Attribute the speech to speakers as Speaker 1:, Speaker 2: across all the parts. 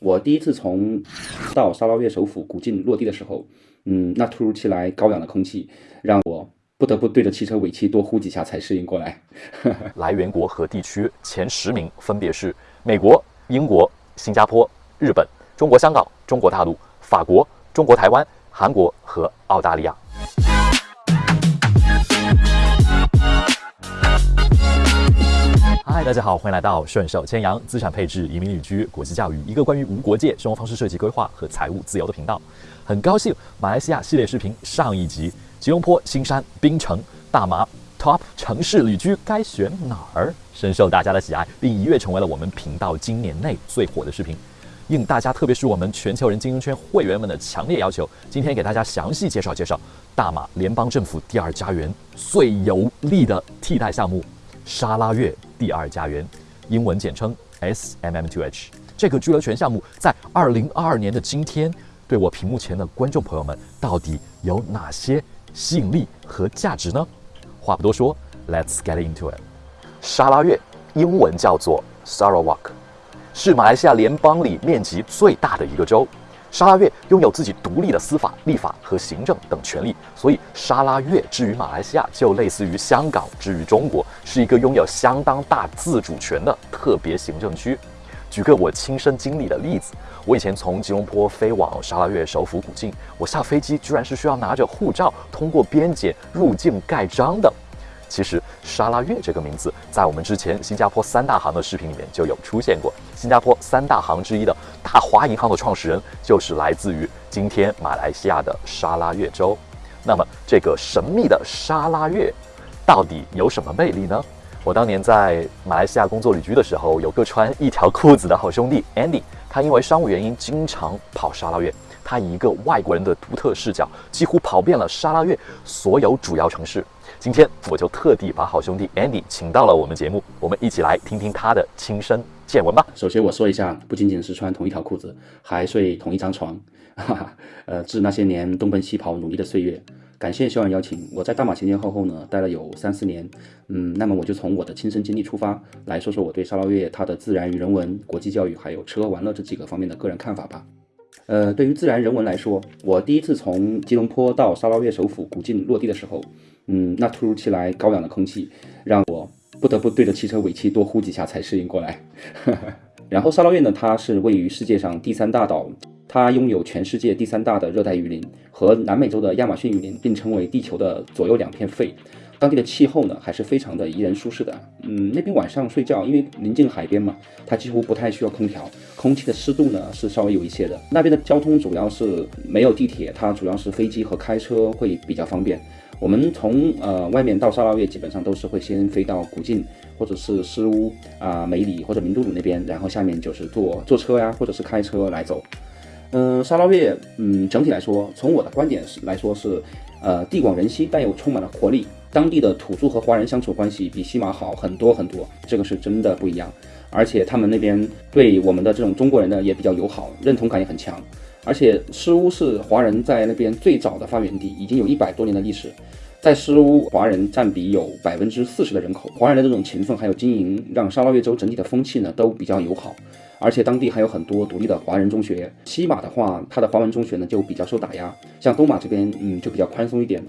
Speaker 1: 我第一次从到沙捞越首府古晋落地的时候，嗯，那突如其来高氧的空气让我不得不对着汽车尾气多呼几下才适应过来。
Speaker 2: 来源国和地区前十名分别是美国、英国、新加坡、日本、中国香港、中国大陆、法国、中国台湾、韩国和澳大利亚。嗨，大家好，欢迎来到顺手牵羊资产配置、移民旅居、国际教育，一个关于无国界生活方式设计规划和财务自由的频道。很高兴，马来西亚系列视频上一集，吉隆坡、新山、槟城、大马 Top 城市旅居该选哪儿，深受大家的喜爱，并一跃成为了我们频道今年内最火的视频。应大家，特别是我们全球人精英圈会员们的强烈要求，今天给大家详细介绍介绍大马联邦政府第二家园最有力的替代项目——沙拉越第二家园，英文简称 SMM2H。这个居留权项目在二零二二年的今天，对我屏幕前的观众朋友们到底有哪些吸引力和价值呢？话不多说，Let's get into it。沙拉越英文叫做 Sarawak。是马来西亚联邦里面积最大的一个州，沙拉越拥有自己独立的司法、立法和行政等权利，所以沙拉越之于马来西亚就类似于香港之于中国，是一个拥有相当大自主权的特别行政区。举个我亲身经历的例子，我以前从吉隆坡飞往沙拉越首府古晋，我下飞机居然是需要拿着护照通过边检入境盖章的。其实沙拉越这个名字，在我们之前新加坡三大行的视频里面就有出现过。新加坡三大行之一的大华银行的创始人，就是来自于今天马来西亚的沙拉越州。那么这个神秘的沙拉越，到底有什么魅力呢？我当年在马来西亚工作旅居的时候，有个穿一条裤子的好兄弟 Andy，他因为商务原因经常跑沙拉越。他以一个外国人的独特视角，几乎跑遍了沙拉越所有主要城市。今天我就特地把好兄弟 Andy 请到了我们节目，我们一起来听听他的亲身见闻吧。
Speaker 1: 首先我说一下，不仅仅是穿同一条裤子，还睡同一张床。哈哈，呃，致那些年东奔西跑努力的岁月。感谢小冉邀请，我在大马前前后后呢待了有三四年。嗯，那么我就从我的亲身经历出发，来说说我对沙捞越它的自然与人文、国际教育还有吃喝玩乐这几个方面的个人看法吧。呃，对于自然人文来说，我第一次从吉隆坡到沙捞越首府古晋落地的时候，嗯，那突如其来高氧的空气让我不得不对着汽车尾气多呼几下才适应过来。然后沙捞越呢，它是位于世界上第三大岛，它拥有全世界第三大的热带雨林，和南美洲的亚马逊雨林并称为地球的左右两片肺。当地的气候呢，还是非常的宜人舒适的。嗯，那边晚上睡觉，因为临近海边嘛，它几乎不太需要空调，空气的湿度呢是稍微有一些的。那边的交通主要是没有地铁，它主要是飞机和开车会比较方便。我们从呃外面到沙拉越，基本上都是会先飞到古晋或者是斯乌啊梅里或者明都鲁那边，然后下面就是坐坐车呀，或者是开车来走。嗯，沙捞越，嗯，整体来说，从我的观点是来说是，呃，地广人稀，但又充满了活力。当地的土著和华人相处关系比西马好很多很多，这个是真的不一样。而且他们那边对我们的这种中国人呢也比较友好，认同感也很强。而且诗屋是华人在那边最早的发源地，已经有一百多年的历史。在诗屋，华人占比有百分之四十的人口。华人的这种勤奋还有经营，让沙捞越州整体的风气呢都比较友好。而且当地还有很多独立的华人中学。西马的话，它的华文中学呢就比较受打压，像东马这边，嗯，就比较宽松一点。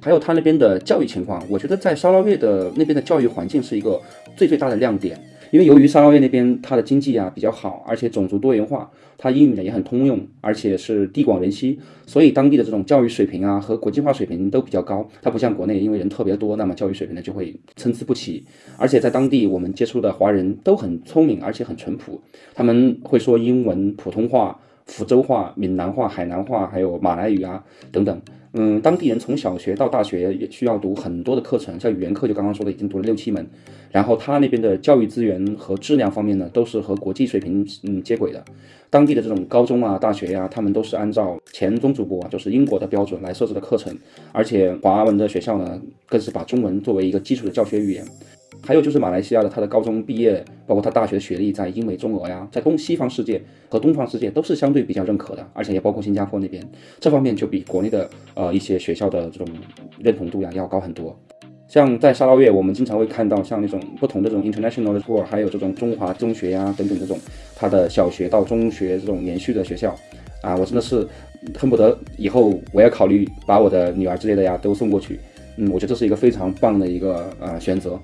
Speaker 1: 还有它那边的教育情况，我觉得在沙捞越的那边的教育环境是一个最最大的亮点。因为由于沙捞越那边它的经济啊比较好，而且种族多元化，它英语呢也很通用，而且是地广人稀，所以当地的这种教育水平啊和国际化水平都比较高。它不像国内，因为人特别多，那么教育水平呢就会参差不齐。而且在当地我们接触的华人都很聪明，而且很淳朴，他们会说英文、普通话、福州话、闽南话、海南话，还有马来语啊等等。嗯，当地人从小学到大学也需要读很多的课程，像语言课就刚刚说的已经读了六七门，然后他那边的教育资源和质量方面呢，都是和国际水平嗯接轨的。当地的这种高中啊、大学呀，他们都是按照前宗主国啊，就是英国的标准来设置的课程，而且华文的学校呢，更是把中文作为一个基础的教学语言。还有就是马来西亚的，他的高中毕业，包括他大学学历，在英美中俄呀，在东西方世界和东方世界都是相对比较认可的，而且也包括新加坡那边，这方面就比国内的呃一些学校的这种认同度呀要高很多。像在沙捞越，我们经常会看到像那种不同的这种 international 的 tour，还有这种中华中学呀等等这种，他的小学到中学这种连续的学校，啊，我真的是恨不得以后我要考虑把我的女儿之类的呀都送过去。嗯，我觉得这是一个非常棒的一个呃选择。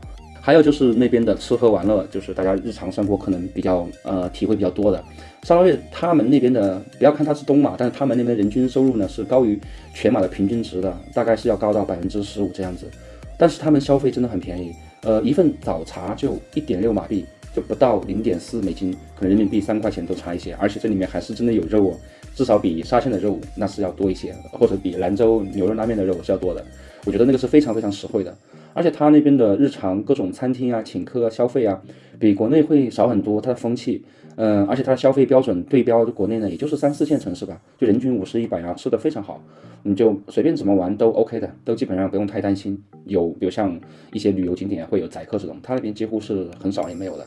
Speaker 1: 还有就是那边的吃喝玩乐，就是大家日常生活可能比较呃体会比较多的。沙拉越他们那边的，不要看它是东马，但是他们那边人均收入呢是高于全马的平均值的，大概是要高到百分之十五这样子。但是他们消费真的很便宜，呃，一份早茶就一点六马币，就不到零点四美金，可能人民币三块钱都差一些。而且这里面还是真的有肉哦，至少比沙县的肉那是要多一些，或者比兰州牛肉拉面的肉是要多的。我觉得那个是非常非常实惠的。而且他那边的日常各种餐厅啊、请客啊、消费啊，比国内会少很多。它的风气，嗯，而且它的消费标准对标国内呢，也就是三四线城市吧，就人均五十一百啊，吃的非常好，你就随便怎么玩都 OK 的，都基本上不用太担心。有比如像一些旅游景点会有宰客这种，他那边几乎是很少也没有的。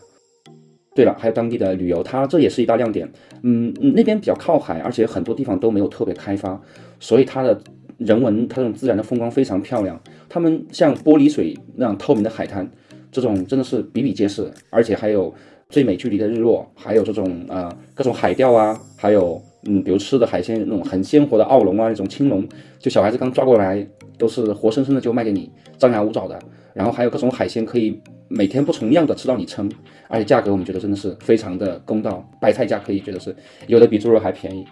Speaker 1: 对了，还有当地的旅游，它这也是一大亮点。嗯，那边比较靠海，而且很多地方都没有特别开发，所以它的。人文，它这种自然的风光非常漂亮。它们像玻璃水那样透明的海滩，这种真的是比比皆是。而且还有最美距离的日落，还有这种呃各种海钓啊，还有嗯比如吃的海鲜那种很鲜活的澳龙啊，那种青龙，就小孩子刚抓过来都是活生生的就卖给你，张牙舞爪的。然后还有各种海鲜可以每天不重样的吃到你撑，而且价格我们觉得真的是非常的公道，白菜价可以觉得是有的比猪肉还便宜。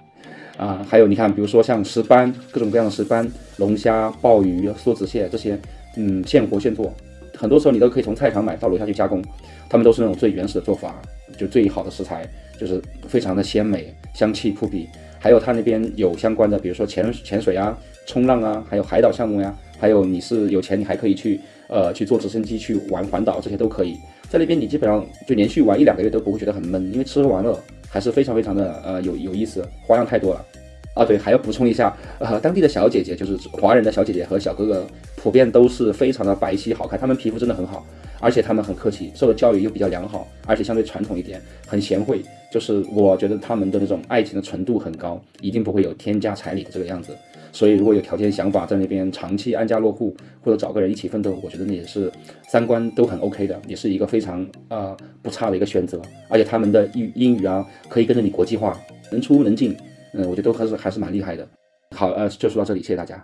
Speaker 1: 啊，还有你看，比如说像石斑，各种各样的石斑、龙虾、鲍鱼、梭子蟹这些，嗯，现活现做，很多时候你都可以从菜场买到楼下去加工，他们都是那种最原始的做法，就最好的食材，就是非常的鲜美，香气扑鼻。还有他那边有相关的，比如说潜潜水啊、冲浪啊，还有海岛项目呀，还有你是有钱，你还可以去呃去坐直升机去玩环岛，这些都可以。在那边你基本上就连续玩一两个月都不会觉得很闷，因为吃喝玩乐。还是非常非常的呃有有意思，花样太多了啊！对，还要补充一下，呃，当地的小姐姐就是华人的小姐姐和小哥哥，普遍都是非常的白皙好看，他们皮肤真的很好，而且他们很客气，受的教育又比较良好，而且相对传统一点，很贤惠，就是我觉得他们的那种爱情的纯度很高，一定不会有添加彩礼的这个样子。所以，如果有条件、想法在那边长期安家落户，或者找个人一起奋斗，我觉得那也是三观都很 OK 的，也是一个非常呃不差的一个选择。而且他们的英英语啊，可以跟着你国际化，能出能进，嗯，我觉得都还是还是蛮厉害的。好，呃，就说到这里，谢谢大家。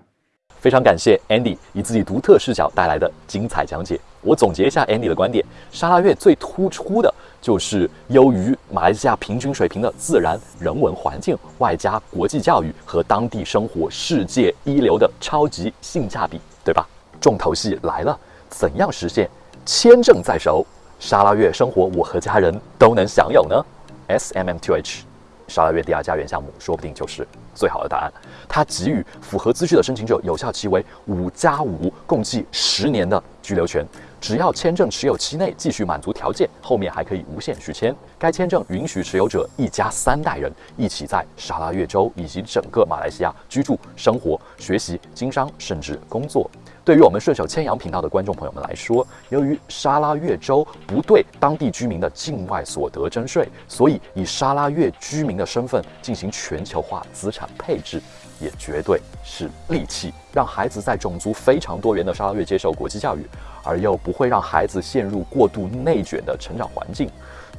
Speaker 2: 非常感谢 Andy 以自己独特视角带来的精彩讲解。我总结一下 Andy 的观点：沙拉越最突出的。就是优于马来西亚平均水平的自然人文环境，外加国际教育和当地生活世界一流的超级性价比，对吧？重头戏来了，怎样实现签证在手，沙拉越生活我和家人都能享有呢？SMM2H，沙拉越第二家园项目，说不定就是最好的答案。它给予符合资质的申请者有效期为五加五，共计十年的居留权。只要签证持有期内继续满足条件，后面还可以无限续签。该签证允许持有者一家三代人一起在沙拉越州以及整个马来西亚居住、生活、学习、经商，甚至工作。对于我们顺手牵羊频道的观众朋友们来说，由于沙拉越州不对当地居民的境外所得征税，所以以沙拉越居民的身份进行全球化资产配置，也绝对是利器，让孩子在种族非常多元的沙拉越接受国际教育。而又不会让孩子陷入过度内卷的成长环境，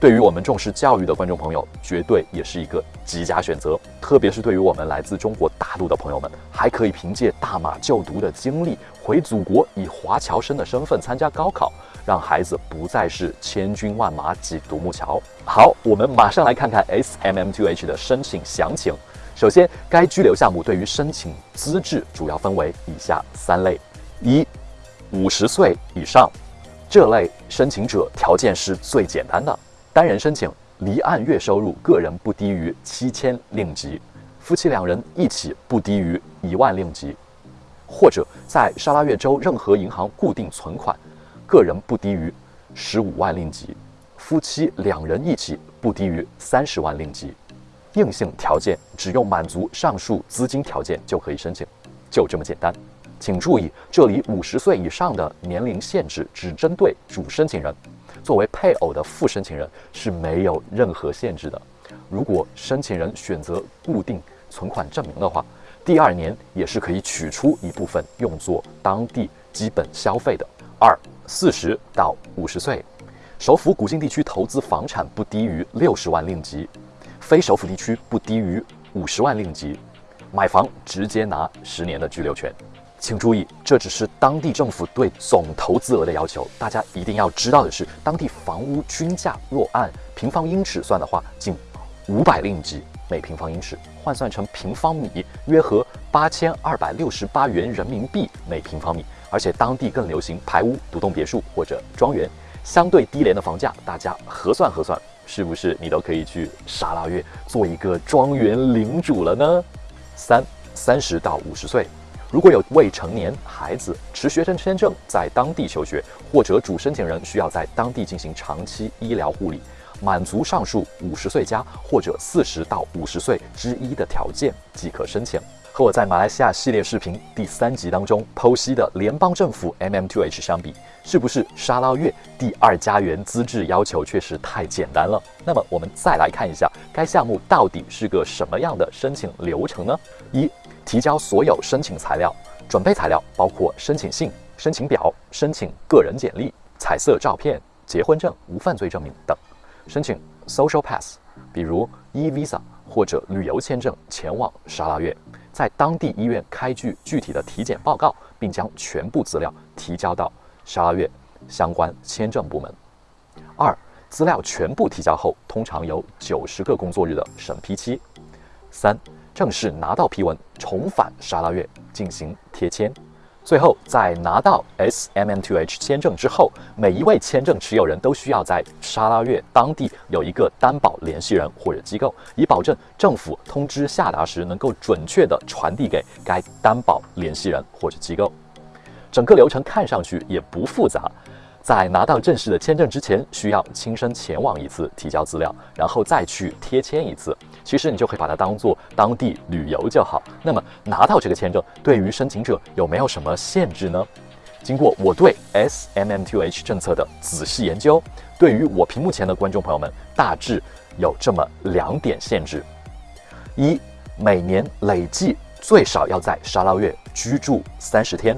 Speaker 2: 对于我们重视教育的观众朋友，绝对也是一个极佳选择。特别是对于我们来自中国大陆的朋友们，还可以凭借大马就读的经历，回祖国以华侨生的身份参加高考，让孩子不再是千军万马挤独木桥。好，我们马上来看看 SMM2H 的申请详情。首先，该居留项目对于申请资质主要分为以下三类：一。五十岁以上，这类申请者条件是最简单的，单人申请，离岸月收入个人不低于七千令吉，夫妻两人一起不低于一万令吉，或者在沙拉越州任何银行固定存款，个人不低于十五万令吉，夫妻两人一起不低于三十万令吉。硬性条件只用满足上述资金条件就可以申请，就这么简单。请注意，这里五十岁以上的年龄限制只针对主申请人，作为配偶的副申请人是没有任何限制的。如果申请人选择固定存款证明的话，第二年也是可以取出一部分用作当地基本消费的。二四十到五十岁，首府古晋地区投资房产不低于六十万令吉，非首府地区不低于五十万令吉。买房直接拿十年的居留权。请注意，这只是当地政府对总投资额的要求。大家一定要知道的是，当地房屋均价若按平方英尺算的话，仅五百令吉每平方英尺，换算成平方米约合八千二百六十八元人民币每平方米。而且当地更流行排屋、独栋别墅或者庄园，相对低廉的房价，大家核算核算，是不是你都可以去沙拉月做一个庄园领主了呢？三三十到五十岁。如果有未成年孩子持学生签证在当地求学，或者主申请人需要在当地进行长期医疗护理，满足上述五十岁加或者四十到五十岁之一的条件即可申请。和我在马来西亚系列视频第三集当中剖析的联邦政府 MM2H 相比，是不是沙捞越第二家园资质要求确实太简单了？那么我们再来看一下该项目到底是个什么样的申请流程呢？一提交所有申请材料，准备材料包括申请信、申请表、申请个人简历、彩色照片、结婚证、无犯罪证明等。申请 Social Pass，比如 E Visa 或者旅游签证前往沙拉越，在当地医院开具具体的体检报告，并将全部资料提交到沙拉越相关签证部门。二、资料全部提交后，通常有九十个工作日的审批期。三。正式拿到批文，重返沙拉越进行贴签。最后，在拿到 SMM2H 签证之后，每一位签证持有人都需要在沙拉越当地有一个担保联系人或者机构，以保证政府通知下达时能够准确地传递给该担保联系人或者机构。整个流程看上去也不复杂。在拿到正式的签证之前，需要亲身前往一次提交资料，然后再去贴签一次。其实你就可以把它当做当地旅游就好。那么拿到这个签证，对于申请者有没有什么限制呢？经过我对 SMM2H 政策的仔细研究，对于我屏幕前的观众朋友们，大致有这么两点限制：一，每年累计最少要在沙捞越居住三十天。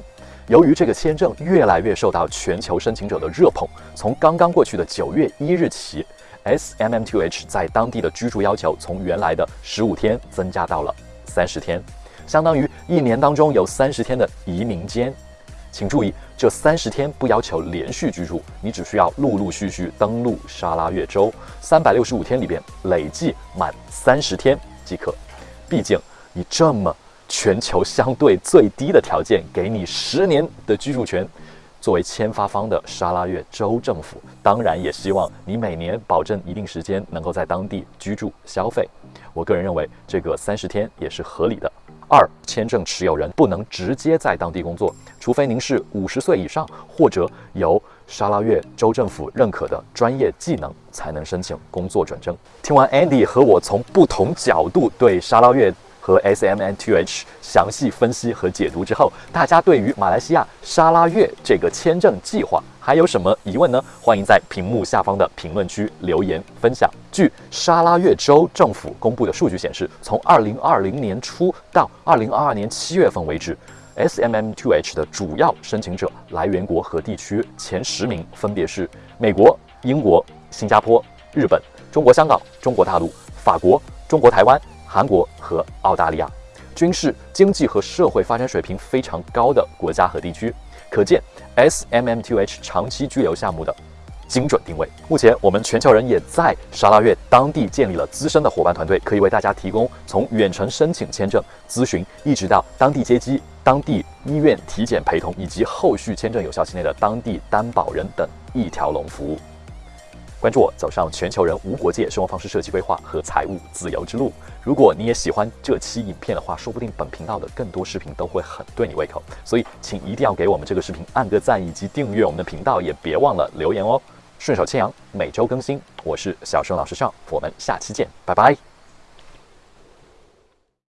Speaker 2: 由于这个签证越来越受到全球申请者的热捧，从刚刚过去的九月一日起，SMM2H 在当地的居住要求从原来的十五天增加到了三十天，相当于一年当中有三十天的移民间。请注意，这三十天不要求连续居住，你只需要陆陆续续登陆沙拉越州，三百六十五天里边累计满三十天即可。毕竟你这么。全球相对最低的条件，给你十年的居住权。作为签发方的沙拉越州政府，当然也希望你每年保证一定时间能够在当地居住消费。我个人认为，这个三十天也是合理的。二，签证持有人不能直接在当地工作，除非您是五十岁以上或者有沙拉越州政府认可的专业技能，才能申请工作转正。听完 Andy 和我从不同角度对沙拉越。和 SMN2H 详细分析和解读之后，大家对于马来西亚沙拉越这个签证计划还有什么疑问呢？欢迎在屏幕下方的评论区留言分享。据沙拉越州政府公布的数据显示，从2020年初到2022年7月份为止，S M M Two H 的主要申请者来源国和地区前十名分别是美国、英国、新加坡、日本、中国香港、中国大陆、法国、中国台湾。韩国和澳大利亚，均是经济和社会发展水平非常高的国家和地区，可见 SMM2H 长期居留项目的精准定位。目前，我们全球人也在沙拉越当地建立了资深的伙伴团队，可以为大家提供从远程申请签证咨询，一直到当地接机、当地医院体检陪同，以及后续签证有效期内的当地担保人等一条龙服务。关注我，走上全球人无国界生活方式设计规划和财务自由之路。如果你也喜欢这期影片的话，说不定本频道的更多视频都会很对你胃口。所以，请一定要给我们这个视频按个赞，以及订阅我们的频道，也别忘了留言哦。顺手牵羊，每周更新。我是小生老师上，我们下期见，拜拜。